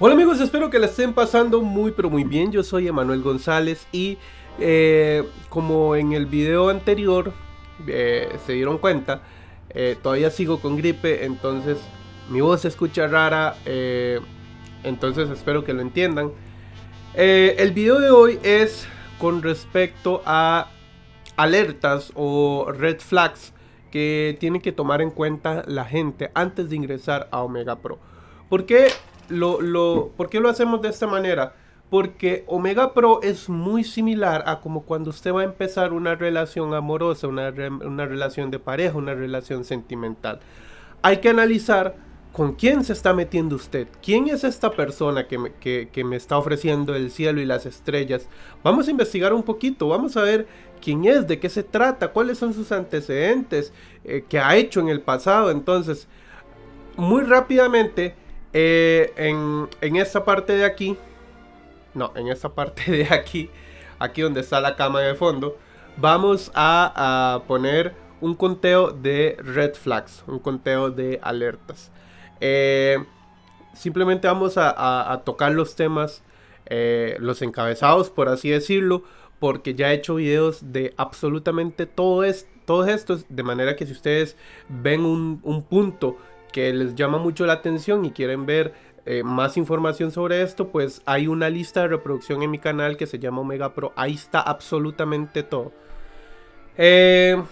Hola amigos, espero que la estén pasando muy pero muy bien. Yo soy Emanuel González y eh, como en el video anterior eh, se dieron cuenta, eh, todavía sigo con gripe, entonces mi voz se escucha rara, entonces espero que lo entiendan. el video de hoy es con respecto a alertas o red flags que tiene que tomar en cuenta la gente antes de ingresar a Omega Pro. ¿Por qué lo, lo, ¿Por qué lo hacemos de esta manera? Porque Omega Pro es muy similar a como cuando usted va a empezar una relación amorosa, una, una relación de pareja, una relación sentimental. Hay que analizar con quién se está metiendo usted. ¿Quién es esta persona que me, que, que me, está ofreciendo el cielo y las estrellas? Vamos a investigar un poquito, vamos a ver quién es, de qué se trata, cuáles son sus antecedentes, eh, qué ha hecho en el pasado. Entonces, muy rápidamente eh, en, esta parte de aquí, no, en esta parte de aquí, aquí donde está la cama de fondo, vamos a, poner un conteo de red flags, un conteo de alertas. Eh, simplemente vamos a, tocar los temas, eh, los encabezados, por así decirlo, porque ya he hecho videos de absolutamente todo todos estos, de manera que si ustedes ven un punto que les llama mucho la atención y quieren ver eh, más información sobre esto, pues hay una lista de reproducción en mi canal que se llama Omega Pro. Ahí está absolutamente todo. Eh,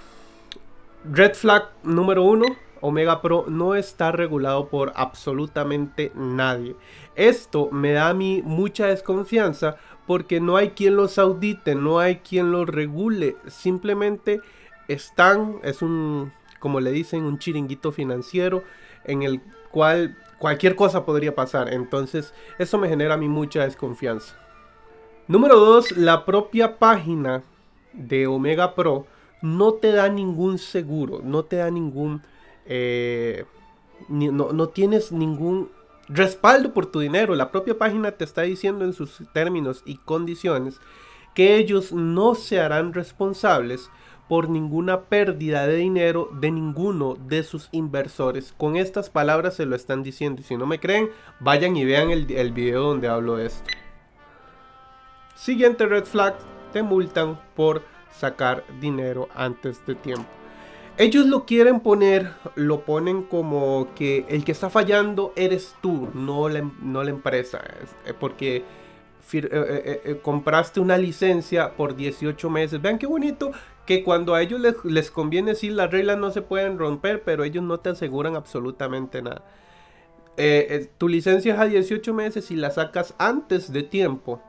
red flag número uno. Omega Pro no está regulado por absolutamente nadie. Esto me da a mí mucha desconfianza porque no hay quien los audite, no hay quien los regule. Simplemente están, es un, como le dicen, un chiringuito financiero en el cual cualquier cosa podría pasar. Entonces eso me genera a mí mucha desconfianza. Número 2. La propia página de Omega Pro no te da ningún seguro, no te da ningún... Eh, no, no tienes ningún respaldo por tu dinero. La propia página te está diciendo en sus términos y condiciones que ellos no se harán responsables por ninguna pérdida de dinero de ninguno de sus inversores. Con estas palabras se lo están diciendo. Y si no me creen, vayan y vean el, video donde hablo de esto. Siguiente red flag, te multan por sacar dinero antes de tiempo. Ellos lo quieren poner, lo ponen como que el que está fallando eres tú, no la, empresa. Eh, porque eh, eh, compraste una licencia por 18 meses. Vean qué bonito que cuando a ellos les, conviene, sí, las reglas no se pueden romper, pero ellos no te aseguran absolutamente nada. tu licencia es a 18 meses y la sacas antes de tiempo.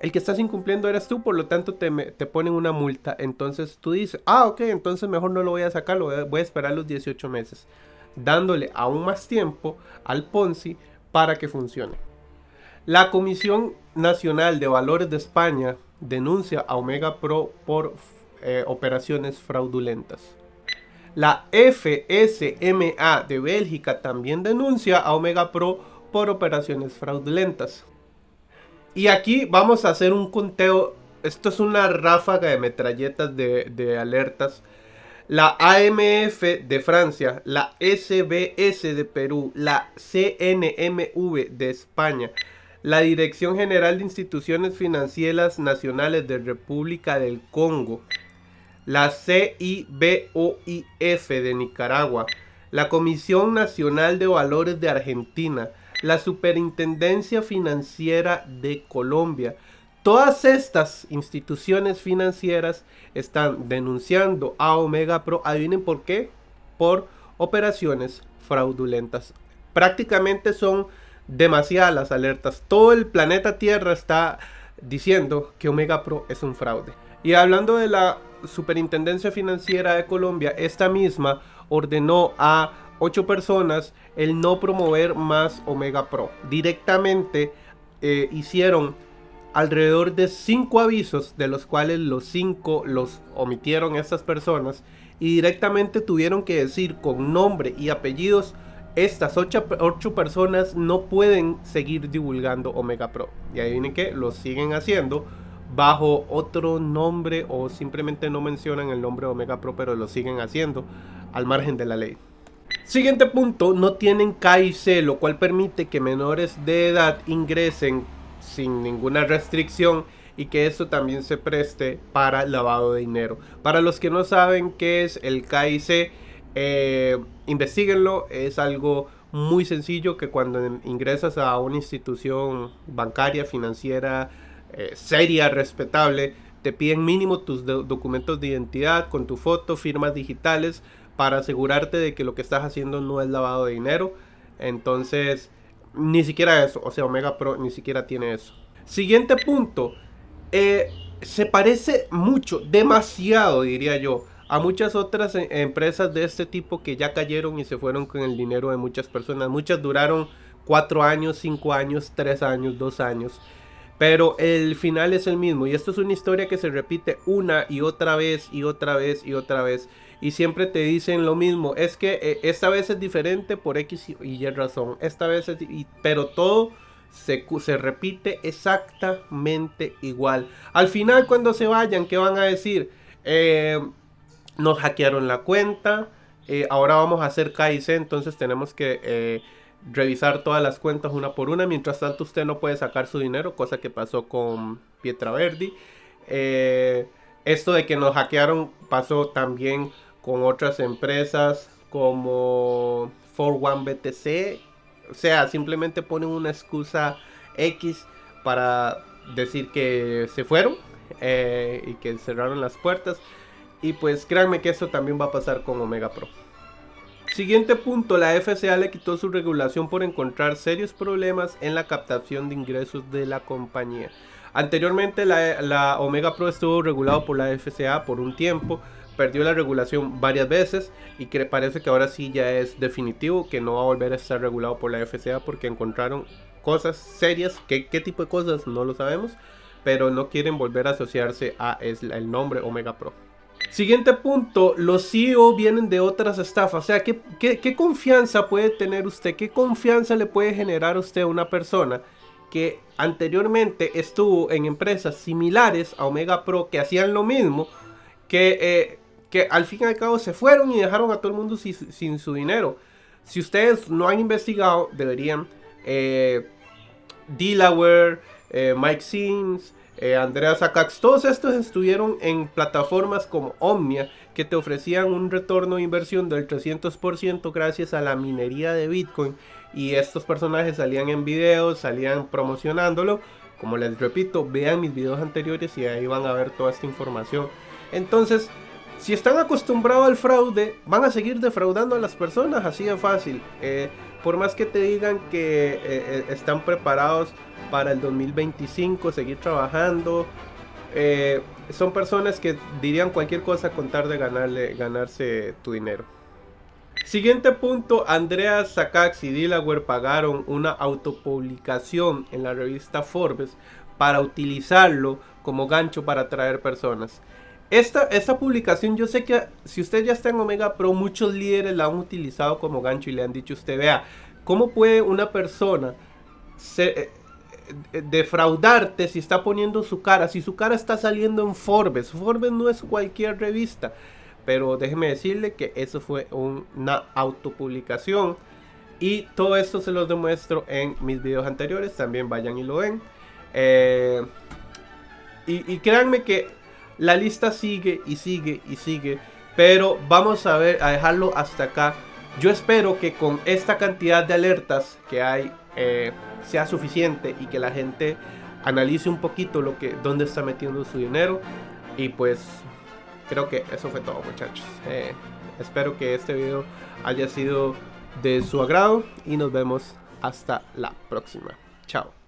El que estás incumpliendo eres tú, por lo tanto te, te, ponen una multa. Entonces tú dices, ah, ok, entonces mejor no lo voy a sacar, lo voy a esperar los 18 meses. Dándole aún más tiempo al Ponzi para que funcione. La Comisión Nacional de Valores de España denuncia a Omega Pro por eh, operaciones fraudulentas. La FSMA de Bélgica también denuncia a Omega Pro por operaciones fraudulentas. Y aquí vamos a hacer un conteo. Esto es una ráfaga de metralletas de, de alertas. La AMF de Francia, la SBS de Perú, la CNMV de España, la Dirección General de Instituciones Financieras Nacionales de República del Congo, la CIBOIF de Nicaragua, la Comisión Nacional de Valores de Argentina, la Superintendencia Financiera de Colombia. Todas estas instituciones financieras están denunciando a Omega Pro. Adivinen por qué. Por operaciones fraudulentas. Prácticamente son demasiadas las alertas. Todo el planeta Tierra está diciendo que Omega Pro es un fraude. Y hablando de la Superintendencia Financiera de Colombia, esta misma ordenó a ocho personas el no promover más Omega Pro. Directamente eh, hicieron alrededor de cinco avisos, de los cuales los cinco los omitieron estas personas y directamente tuvieron que decir con nombre y apellidos estas 8, personas no pueden seguir divulgando Omega Pro. Y ahí viene que lo siguen haciendo bajo otro nombre o simplemente no mencionan el nombre Omega Pro, pero lo siguen haciendo al margen de la ley. Siguiente punto, no tienen KIC, lo cual permite que menores de edad ingresen sin ninguna restricción y que esto también se preste para lavado de dinero. Para los que no saben qué es el KIC, eh, investiguenlo, es algo muy sencillo que cuando ingresas a una institución bancaria, financiera, eh, seria, respetable, te piden mínimo tus documentos de identidad con tu foto, firmas digitales para asegurarte de que lo que estás haciendo no es lavado de dinero. Entonces, ni siquiera eso, o sea, Omega Pro ni siquiera tiene eso. Siguiente punto, eh, se parece mucho, demasiado diría yo, a muchas otras e, empresas de este tipo que ya cayeron y se fueron con el dinero de muchas personas. Muchas duraron 4 años, 5 años, 3 años, 2 años. Pero el final es el mismo. Y esto es una historia que se repite una y otra vez y otra vez y otra vez. Y siempre te dicen lo mismo. Es que eh, esta vez es diferente por X y Y razón. Esta vez es... pero todo se, se, repite exactamente igual. Al final cuando se vayan, ¿qué van a decir? Eh, nos hackearon la cuenta. Eh, ahora vamos a hacer KIC, entonces tenemos que revisar todas las cuentas una por una. Mientras tanto, usted no puede sacar su dinero, cosa que pasó con Pietra Verdi. Eh, esto de que nos hackearon pasó también con otras empresas como 41BTC. O sea, simplemente ponen una excusa X para decir que se fueron eh, y que cerraron las puertas. Y pues créanme que eso también va a pasar con Omega Pro. Siguiente punto, la FCA le quitó su regulación por encontrar serios problemas en la captación de ingresos de la compañía. Anteriormente la, Omega Pro estuvo regulado por la FCA por un tiempo, perdió la regulación varias veces y parece que ahora sí ya es definitivo que no va a volver a estar regulado por la FCA porque encontraron cosas serias, ¿qué, qué tipo de cosas? No lo sabemos, pero no quieren volver a asociarse a el nombre Omega Pro. Siguiente punto, los CEO vienen de otras estafas. O sea, ¿qué, ¿qué, confianza puede tener usted? ¿Qué confianza le puede generar a usted a una persona que anteriormente estuvo en empresas similares a Omega Pro que hacían lo mismo? Que, eh, que al fin y al cabo se fueron y dejaron a todo el mundo sin, su dinero. Si ustedes no han investigado, deberían. Eh, Delaware, eh, Mike Sims, eh, Andrea Sakax, todos estos estuvieron en plataformas como Omnia que te ofrecían un retorno de inversión del 300% gracias a la minería de Bitcoin y estos personajes salían en videos, salían promocionándolo. Como les repito, vean mis videos anteriores y ahí van a ver toda esta información. Entonces, si están acostumbrados al fraude, van a seguir defraudando a las personas, así de fácil. Eh, por más que te digan que eh, están preparados para el 2025, seguir trabajando. Eh, son personas que dirían cualquier cosa con tal de ganarse tu dinero. Siguiente punto, Andrea Sakax y Delaware pagaron una autopublicación en la revista Forbes para utilizarlo como gancho para atraer personas. Esta, esta publicación yo sé que si usted ya está en Omega Pro, muchos líderes la han utilizado como gancho y le han dicho usted, vea, ¿cómo puede una persona ser, eh, defraudarte si está poniendo su cara, si su cara está saliendo en Forbes. Forbes no es cualquier revista, pero déjeme decirle que eso fue una autopublicación y todo esto se los demuestro en mis videos anteriores, también vayan y lo ven. Eh, y créanme que la lista sigue y sigue y sigue, pero vamos a ver, a dejarlo hasta acá. Yo espero que con esta cantidad de alertas que hay eh, sea suficiente y que la gente analice un poquito lo que dónde está metiendo su dinero. Y pues creo que eso fue todo muchachos. Eh, espero que este video haya sido de su agrado y nos vemos hasta la próxima. Chao